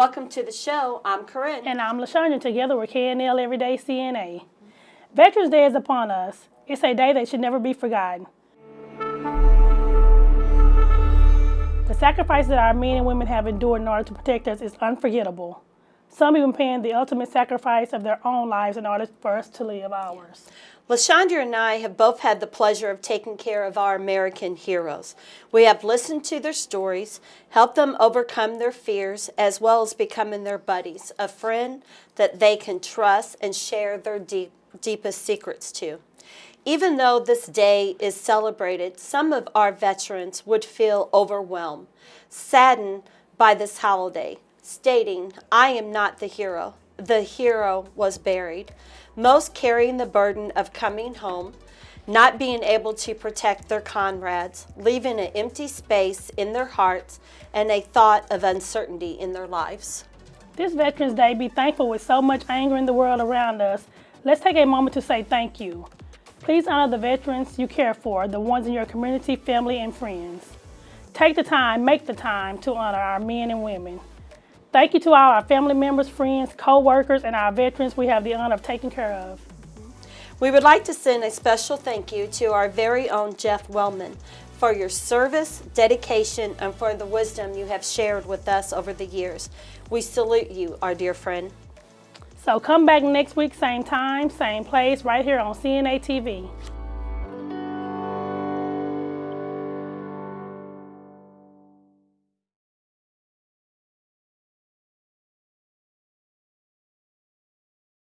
Welcome to the show. I'm Corinne. And I'm LaShondra. Together we're KNL Everyday CNA. Veterans Day is upon us. It's a day that should never be forgotten. The sacrifices that our men and women have endured in order to protect us is unforgettable. Some even paying the ultimate sacrifice of their own lives in order for us to live ours. LaShondra and I have both had the pleasure of taking care of our American heroes. We have listened to their stories, helped them overcome their fears, as well as becoming their buddies, a friend that they can trust and share their deep, deepest secrets to. Even though this day is celebrated, some of our veterans would feel overwhelmed, saddened by this holiday, stating, I am not the hero. The hero was buried most carrying the burden of coming home, not being able to protect their comrades, leaving an empty space in their hearts and a thought of uncertainty in their lives. This Veterans Day, be thankful with so much anger in the world around us. Let's take a moment to say thank you. Please honor the veterans you care for, the ones in your community, family, and friends. Take the time, make the time to honor our men and women. Thank you to all our family members, friends, co-workers, and our veterans we have the honor of taking care of. We would like to send a special thank you to our very own Jeff Wellman for your service, dedication, and for the wisdom you have shared with us over the years. We salute you, our dear friend. So come back next week, same time, same place, right here on CNA TV.